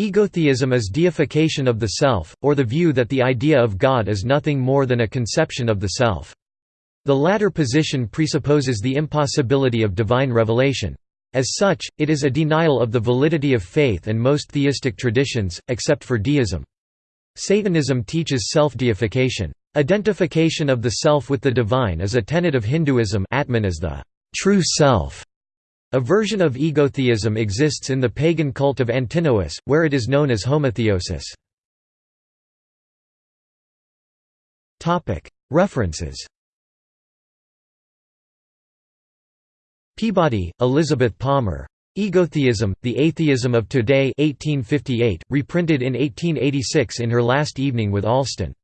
Egotheism is deification of the self, or the view that the idea of God is nothing more than a conception of the self. The latter position presupposes the impossibility of divine revelation. As such, it is a denial of the validity of faith and most theistic traditions, except for deism. Satanism teaches self-deification. Identification of the self with the divine is a tenet of Hinduism Atman is the true self. A version of egotheism exists in the pagan cult of Antinoüs, where it is known as homotheosis. References Peabody, Elizabeth Palmer. Egotheism, The Atheism of Today 1858, reprinted in 1886 in her last evening with Allston.